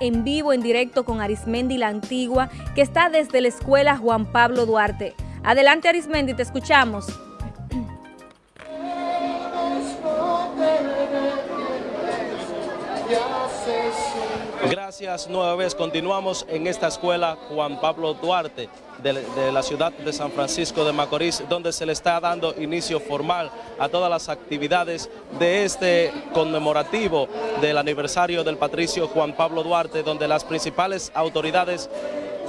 en vivo, en directo con Arismendi la Antigua, que está desde la escuela Juan Pablo Duarte. Adelante Arismendi, te escuchamos. Gracias nueva vez. Continuamos en esta escuela Juan Pablo Duarte de, de, la ciudad de San Francisco de Macorís, donde se le está dando inicio formal a todas las actividades de este conmemorativo del aniversario del patricio Juan Pablo Duarte, donde las principales autoridades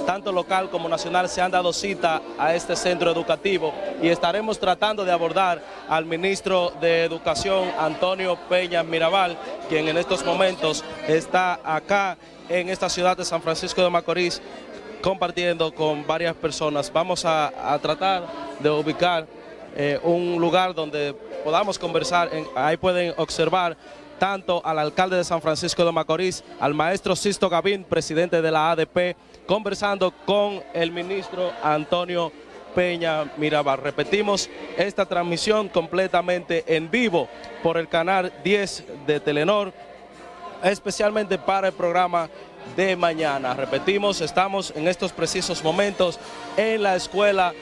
tanto local como nacional, se han dado cita a este centro educativo y estaremos tratando de abordar al ministro de Educación, Antonio Peña Mirabal, quien en estos momentos está acá en esta ciudad de San Francisco de Macorís, compartiendo con varias personas. Vamos a, tratar de ubicar eh, un lugar donde podamos conversar, ahí pueden observar tanto al alcalde de San Francisco de Macorís, al maestro Sisto Gavín, presidente de la ADP, conversando con el ministro Antonio Peña Mirabal. Repetimos esta transmisión completamente en vivo por el canal 10 de Telenor, especialmente para el programa de mañana. Repetimos, estamos en estos precisos momentos en la escuela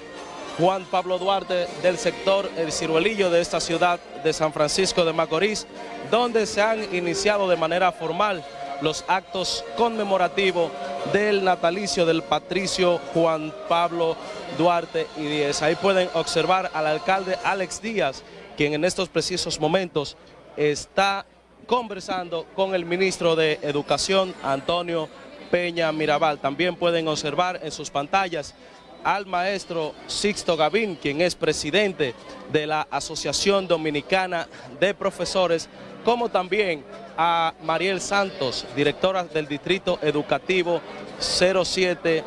Juan Pablo Duarte del sector El Ciruelillo de esta ciudad de San Francisco de Macorís, donde se han iniciado de manera formal los actos conmemorativos del natalicio del patricio Juan Pablo Duarte y Díez. Ahí pueden observar al alcalde Alex Díaz, quien en estos precisos momentos está conversando con el ministro de Educación, Antonio Peña Mirabal. También pueden observar en sus pantallas al maestro Sixto Gavín, quien es presidente de la Asociación Dominicana de Profesores, como también a Mariel Santos, directora del Distrito Educativo 07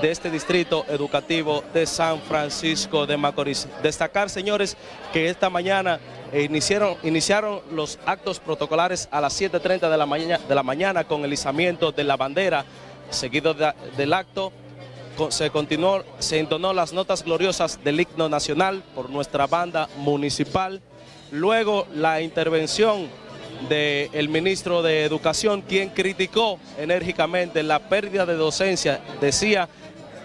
de este Distrito Educativo de San Francisco de Macorís. Destacar, señores, que esta mañana iniciaron, iniciaron los actos protocolares a las 7.30 de la, mañana, de la mañana con el izamiento de la bandera, seguido de, del acto se continuó, se entonó las notas gloriosas del himno nacional por nuestra banda municipal. Luego la intervención del ministro de Educación, quien criticó enérgicamente la pérdida de docencia, decía,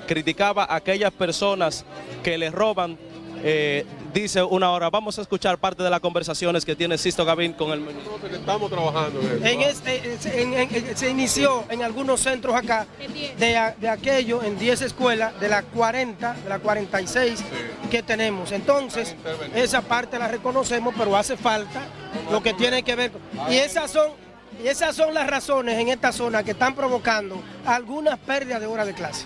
criticaba a aquellas personas que le roban eh, dice una hora. Vamos a escuchar parte de las conversaciones que tiene Sisto Gavín con el ministro. Estamos trabajando en, este, en, en, se inició en algunos centros acá de, de aquello, en 10 escuelas, de las 40, de las 46 sí. que tenemos. Entonces, esa parte la reconocemos, pero hace falta lo que tiene que ver. Y esas son y esas son las razones en esta zona que están provocando algunas pérdidas de horas de clase.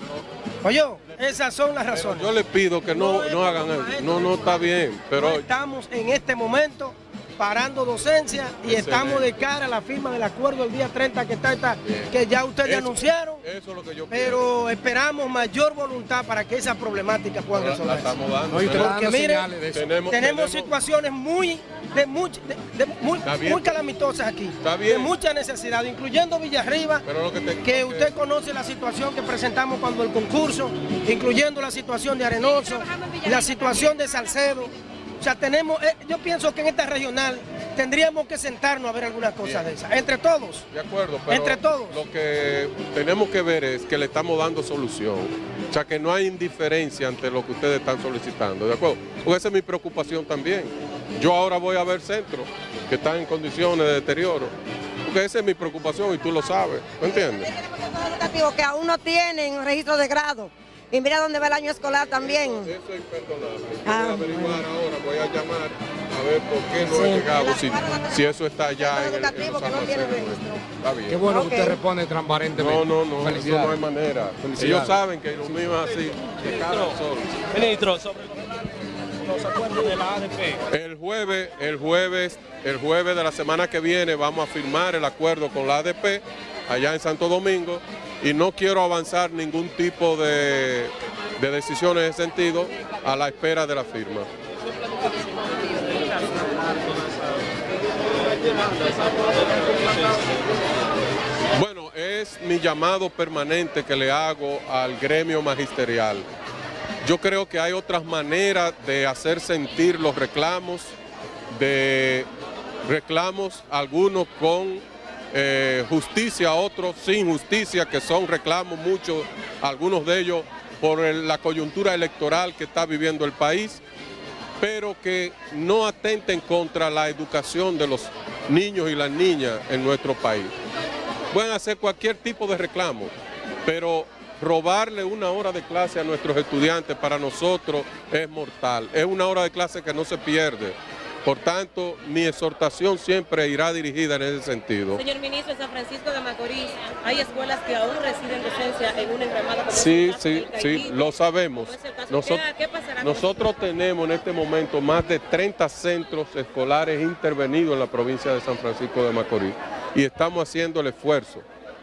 Oye, esas son las razones. Pero yo le pido que no, no, no hagan eso. No, no está bien. Pero no estamos en este momento parando docencia y estamos de cara a la firma del acuerdo el día 30 que está, está que ya ustedes eso, anunciaron. Eso es lo que yo pero quiero. esperamos mayor voluntad para que esa problemática pueda resolverse. estamos dando. Porque mire, tenemos, tenemos, tenemos, situaciones muy de, much, de, de muy, muy, calamitosas aquí, de mucha necesidad, incluyendo Villarriba, que, te, que, usted conoce la situación que presentamos cuando el concurso, incluyendo la situación de Arenoso, la situación de Salcedo, o sea, tenemos, eh, yo pienso que en esta regional tendríamos que sentarnos a ver algunas cosas de esas, entre todos. De acuerdo, pero entre todos. lo que tenemos que ver es que le estamos dando solución. O sea, que no hay indiferencia ante lo que ustedes están solicitando, ¿de acuerdo? Porque esa es mi preocupación también. Yo ahora voy a ver centros que están en condiciones de deterioro. Porque esa es mi preocupación y tú lo sabes, ¿me entiendes? Que aún no tienen registro de grado. Y mira dónde va el año escolar también. Eso es imperdonable. Ah, voy a averiguar bueno. ahora, voy a llamar a ver por qué no sí. ha llegado, si, si, eso está ya en, el, en los almacenes. Está bien. Qué bueno okay. que usted responde transparentemente. No, no, no, eso no hay manera. Ellos saben que lo mío es así, de cara al sol. Ministro, sobre El jueves, el jueves, el jueves de la semana que viene vamos a firmar el acuerdo con la ADP allá en Santo Domingo y no quiero avanzar ningún tipo de, de decisión en ese sentido a la espera de la firma. Bueno, es mi llamado permanente que le hago al gremio magisterial. Yo creo que hay otras maneras de hacer sentir los reclamos, de reclamos algunos con eh, justicia, otros sin justicia, que son reclamos muchos, algunos de ellos por la coyuntura electoral que está viviendo el país, pero que no atenten contra la educación de los niños y las niñas en nuestro país. Pueden hacer cualquier tipo de reclamo, pero robarle una hora de clase a nuestros estudiantes para nosotros es mortal. Es una hora de clase que no se pierde. Por tanto, mi exhortación siempre irá dirigida en ese sentido. Señor ministro, en San Francisco de Macorís hay escuelas que aún residen docencia en una entramada como Sí, sí, sí, lo sabemos. Nosotros, ¿Qué, pasará nosotros tenemos en este momento más de 30 centros escolares intervenidos en la provincia de San Francisco de Macorís y estamos haciendo el esfuerzo.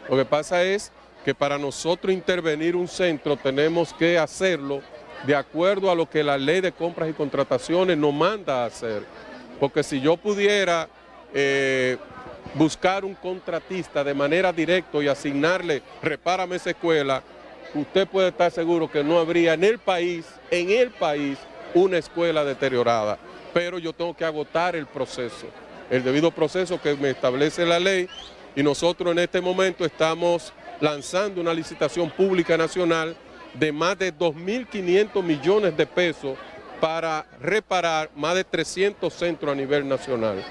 Lo que pasa es que para nosotros intervenir un centro tenemos que hacerlo de acuerdo a lo que la ley de compras y contrataciones nos manda a hacer. Porque si yo pudiera eh, buscar un contratista de manera directa y asignarle, repárame esa escuela, usted puede estar seguro que no habría en el país, en el país, una escuela deteriorada. Pero yo tengo que agotar el proceso, el debido proceso que me establece la ley y nosotros en este momento estamos lanzando una licitación pública nacional de más de 2.500 millones de pesos para reparar más de 300 centros a nivel nacional.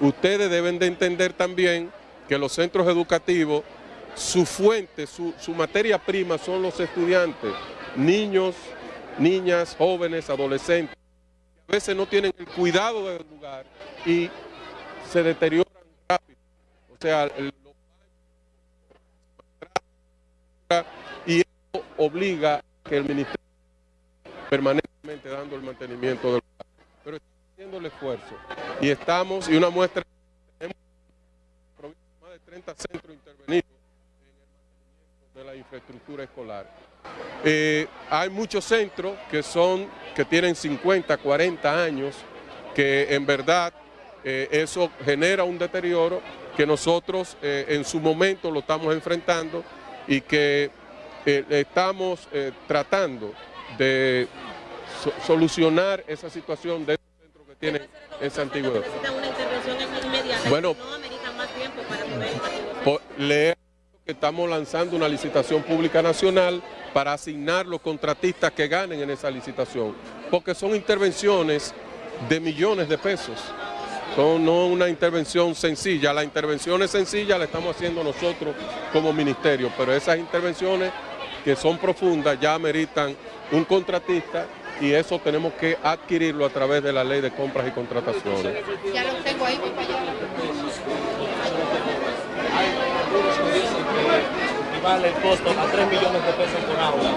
Ustedes deben de entender también que los centros educativos, su fuente, su, materia prima son los estudiantes, niños, niñas, jóvenes, adolescentes, a veces no tienen el cuidado del lugar y se deterioran rápido. O sea, el, y eso obliga que el ministerio permanentemente dando el mantenimiento del lugar. Pero estamos haciendo el esfuerzo y estamos, y una muestra, tenemos más de 30 centros intervenidos en el mantenimiento de la infraestructura escolar. Eh, hay muchos centros que son, que tienen 50, 40 años, que en verdad eh, eso genera un deterioro que nosotros eh, en su momento lo estamos enfrentando y que estamos tratando de solucionar esa situación de este centro que tiene esa antigüedad. una intervención inmediata bueno, no amerita más tiempo para poder que estamos lanzando una licitación pública nacional para asignar los contratistas que ganen en esa licitación, porque son intervenciones de millones de pesos. Son no una intervención sencilla, la intervención es sencilla la estamos haciendo nosotros como ministerio, pero esas intervenciones que son profundas ya ameritan un contratista y eso tenemos que adquirirlo a través de la ley de compras y contrataciones. Ya lo tengo ahí, equivale el costo a 3 millones de pesos por aula.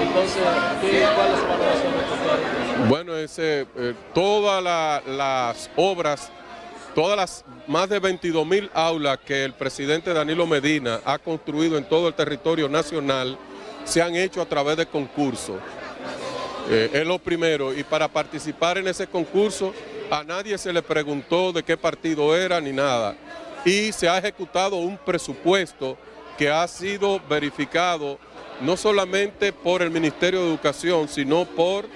Entonces, ¿cuál es su valoración de Bueno, ese, eh, todas las obras Todas las más de 22 mil aulas que el presidente Danilo Medina ha construido en todo el territorio nacional se han hecho a través de concursos. Eh, es lo primero. Y para participar en ese concurso a nadie se le preguntó de qué partido era ni nada. Y se ha ejecutado un presupuesto que ha sido verificado no solamente por el Ministerio de Educación, sino por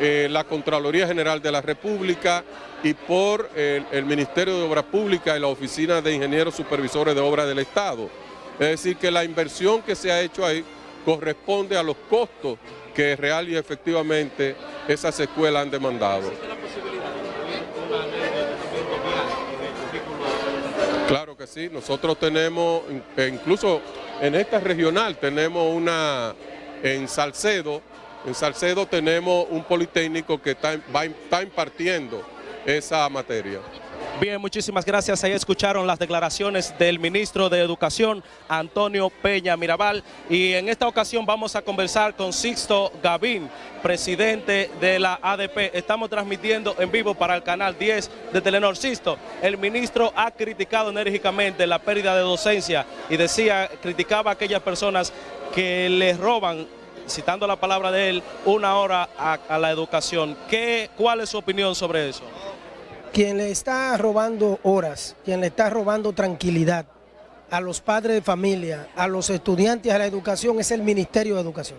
eh, la Contraloría General de la República y por el, el Ministerio de Obras Públicas y la Oficina de Ingenieros Supervisores de Obras del Estado. Es decir, que la inversión que se ha hecho ahí corresponde a los costos que real y efectivamente esas escuelas han demandado. Claro que sí, nosotros tenemos, e incluso en esta regional tenemos una, en Salcedo, en Salcedo tenemos un politécnico que está, está impartiendo esa materia. Bien, muchísimas gracias. Ahí escucharon las declaraciones del ministro de Educación, Antonio Peña Mirabal. Y en esta ocasión vamos a conversar con Sixto Gavín, presidente de la ADP. Estamos transmitiendo en vivo para el canal 10 de Telenor. Sixto, el ministro ha criticado enérgicamente la pérdida de docencia y decía, criticaba a aquellas personas que le roban citando la palabra de él, una hora a, a la educación. ¿Qué, ¿Cuál es su opinión sobre eso? Quien le está robando horas, quien le está robando tranquilidad a los padres de familia, a los estudiantes, a la educación, es el Ministerio de Educación.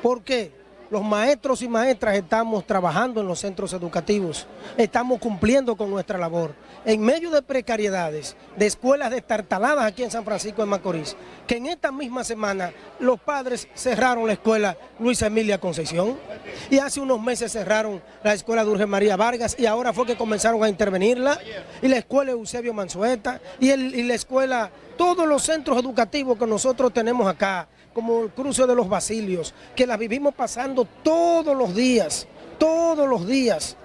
¿Por qué? Los maestros y maestras estamos trabajando en los centros educativos, estamos cumpliendo con nuestra labor. En medio de precariedades, de escuelas destartaladas aquí en San Francisco de Macorís, que en esta misma semana los padres cerraron la escuela Luisa Emilia Concepción. Y hace unos meses cerraron la escuela de María Vargas y ahora fue que comenzaron a intervenirla. Y la escuela Eusebio Mansueta y, y la escuela, todos los centros educativos que nosotros tenemos acá, como el cruce de los Basilios, que las vivimos pasando todos los días, todos los días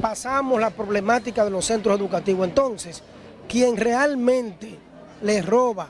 pasamos la problemática de los centros educativos. Entonces, quien realmente les roba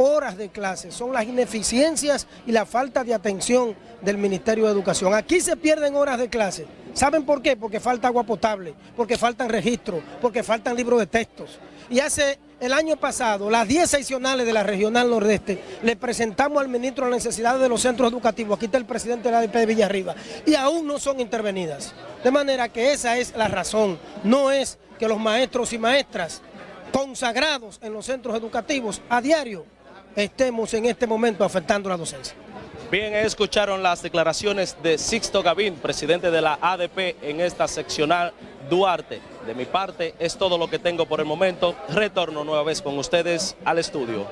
horas de clase son las ineficiencias y la falta de atención del Ministerio de Educación. Aquí se pierden horas de clase. ¿Saben por qué? Porque falta agua potable, porque faltan registros, porque faltan libros de textos. Y hace el año pasado, las 10 seccionales de la Regional Nordeste, le presentamos al ministro las necesidades de los centros educativos. Aquí está el presidente de la ADP de Villarriba. Y aún no son intervenidas. De manera que esa es la razón. No es que los maestros y maestras consagrados en los centros educativos a diario estemos en este momento afectando la docencia. Bien, escucharon las declaraciones de Sixto Gavín, presidente de la ADP en esta seccional Duarte. De mi parte es todo lo que tengo por el momento. Retorno nueva vez con ustedes al estudio.